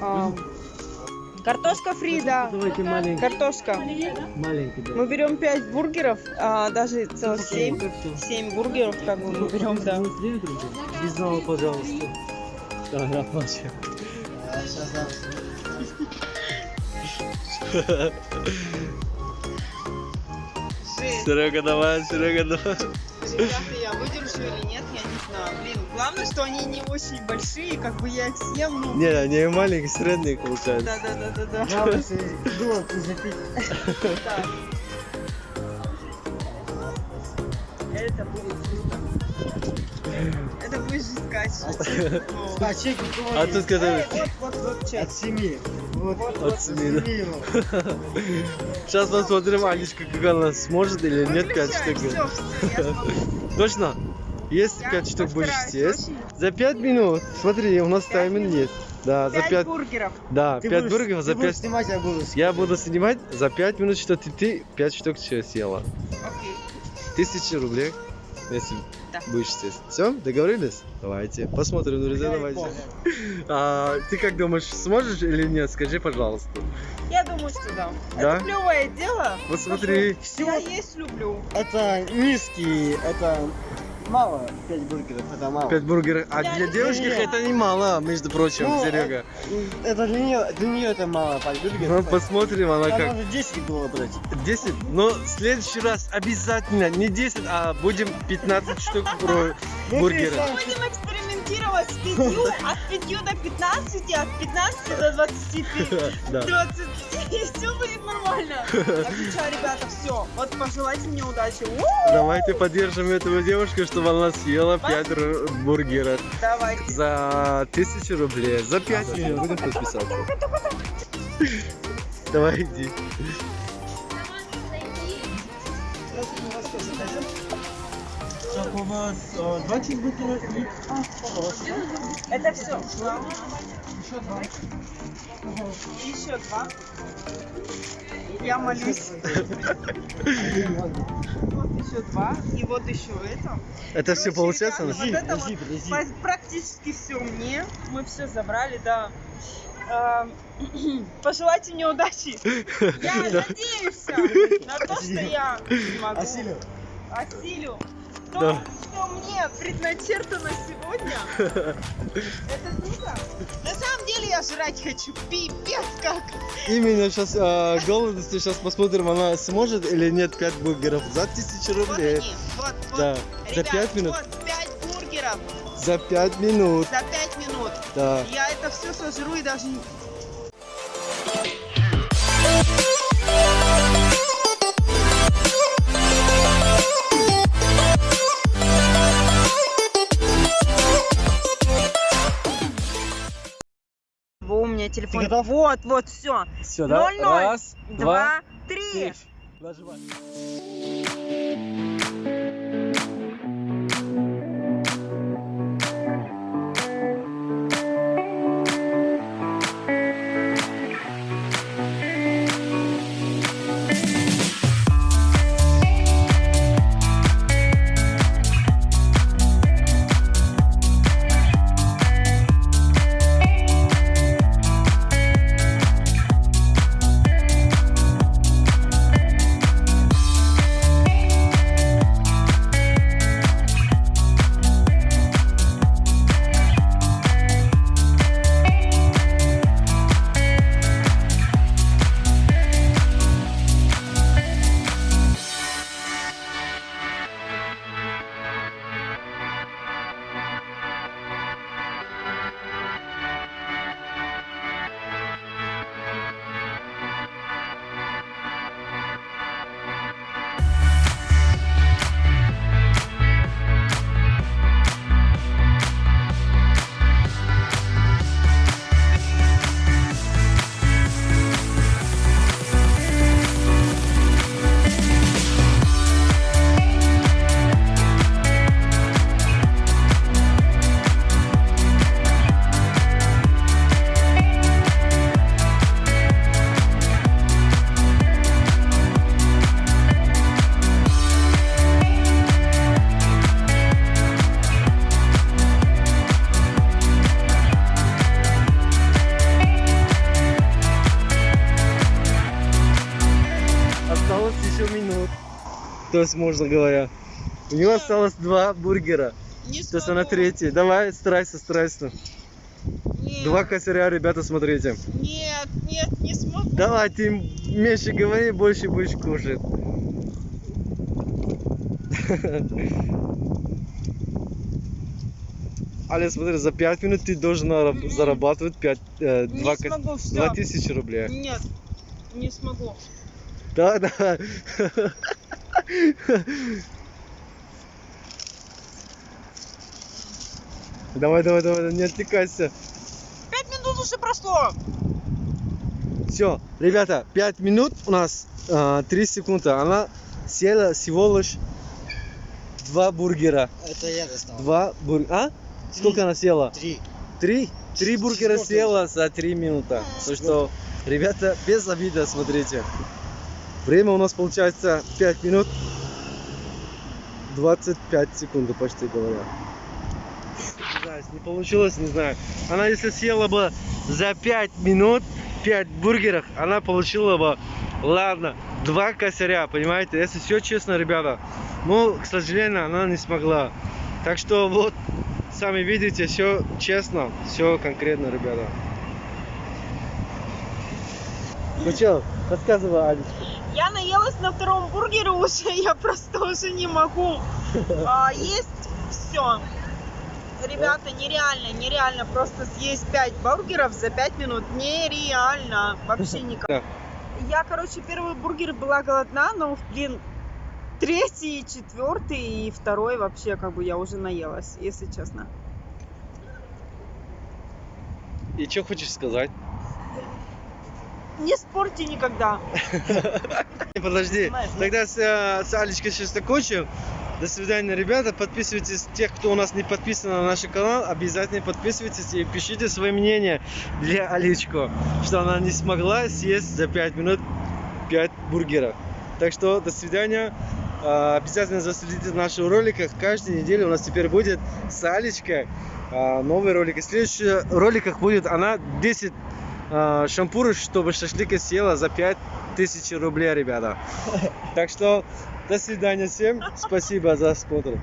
А, Картошка фри, да. Давайте маленький. Картошка. Маленький, да. Мы берем 5 бургеров, а даже целых 7. Упаковка, всё. 7 бургеров, как бы мы берем, да. 29 рублей. Без зала, пожалуйста. Да, да, вообще. Серега, давай, Серега, давай. Ребята, я выдержу или нет, главное, что они не очень большие, как бы я их съем, ну... Не, они маленький, средний получается. Да-да-да-да-да. Главное, запить. Да. Это будет жестко. Это будет жесткач. А чек у кого А есть? тут который... Вот, вот, вот. От семи. Вот, От семи. Сейчас посмотрим, Анечка, как она сможет или нет 5 штук. Точно? Есть Я 5 штук будешь съесть? очень. За 5 минут. Смотри, у нас Пять тайминг есть. Да, за Пять 5. бургеров. Да, Ты 5 будешь- бургеров за ты будешь 5. снимать, я буду Я буду снимать за 5 минут, что ты, ты 5 штук всё съела. Окей. Тысяча рублей, если Да. будешь съесть. Все, договорились? Давайте, посмотрим, друзья, Давай, давайте. А, ты как думаешь, сможешь или нет? Скажи, пожалуйста. Я думаю, что да. Да? Это клевое дело. Вот смотри. Я есть люблю. Это низкий, это мало, 5 бургеров, это мало. 5 бургеров. А для девушки не- это немало, между прочим, Ну, Серега. Это для нее, для нее это мало, 5 бургеров. Ну, посмотрим, она как. можно 10 было брать. 10, но в следующий раз обязательно не 10, а будем 15 штук про Ну, бургера. ты сам- Будем экспериментировать с 5, от 5 до 15, от 15 до 25. Да. 20, и все будет нормально. Так что, ребята, все. Вот пожелайте мне удачи. Давайте поддержим эту девушку, чтобы она съела 5 бургеров Давайте. за 1000 рублей. За 5 минут будем подписаться. Давай иди. Так, у вас э, два чизбургера и... А, пожалуйста. Это все. Еще два. Еще два. Я молюсь. Вот еще два. И вот еще это. Это все получается? Вот это вот практически все мне. Мы все забрали, да. Эм, Пожелайте мне удачи. Я надеюсь на то, что я смогу. Осилю. То, Да. что мне предначертано сегодня, это круто. На самом деле я жрать хочу. Пипец как. Именно сейчас э, голодности, сейчас посмотрим, она сможет или нет 5 бургеров за 1000 Вот рублей. они. Вот, вот. Да, за Ребят, 5 минут. Вот 5 бургеров За 5 минут, за 5 минут. да. Я это все сожру и даже меня телефон. готов? Вот, вот, все. Все, да? Раз, Два, три. Нажимай. То есть, можно говоря. У него осталось два бургера. Не То есть она смогу. третий. Давай, старайся, старайся. Нет, Два косаря, ребята, смотрите. Нет, нет, не смогу. Давай, ты меньше говори, больше будешь кушать. Аля, смотри, за 5 минут ты должен зарабатывать 5, э, Не 2, смогу, все. тысячи рублей. Нет, не смогу. Да, да. Давай, давай, давай, не отвлекайся. Пять минут уже прошло. Все, ребята, 5 минут у нас, 3 секунды. Она съела всего лишь два бургера. Это я достал. Два бургера. А? Сколько она съела? Три. Три? Три бургера съела за 3 минуты. Так что, ребята, без обида, смотрите. Время у нас получается 5 минут 25 секунд, почти говоря. Не получилось, не знаю. Она если съела бы за 5 минут 5 бургеров, она получила бы, ладно, два косаря, понимаете? Если все честно, ребята. Но, к сожалению, она не смогла. Так что вот, сами видите, все честно, все конкретно, ребята. Ну что, рассказывай, Алечка. Я наелась на втором бургере уже, я просто уже не могу а, есть все. Ребята, нереально, нереально просто съесть 5 бургеров за 5 минут. Нереально. Вообще никак. Я, короче, первый бургер была голодна, но, блин, третий, четвертый и второй вообще как бы я уже наелась, если честно. И что хочешь сказать? Не спорьте никогда. Подожди, ну- тогда с, э, с Алечкой сейчас закончим. До свидания, ребята. Подписывайтесь, тех, кто у нас не подписан на наш канал, обязательно подписывайтесь и пишите свое мнение для Алечку, что она не смогла съесть за 5 минут 5 бургеров. Так что до свидания. А, Обязательно заследите за наших роликах. Каждую неделю у нас теперь будет с Алечкой а, новый ролик. И в следующих роликах будет она 10 а, шампуров, чтобы шашлыка съела за 5000 рублей, ребята. Так что до свидания всем. Спасибо за просмотр.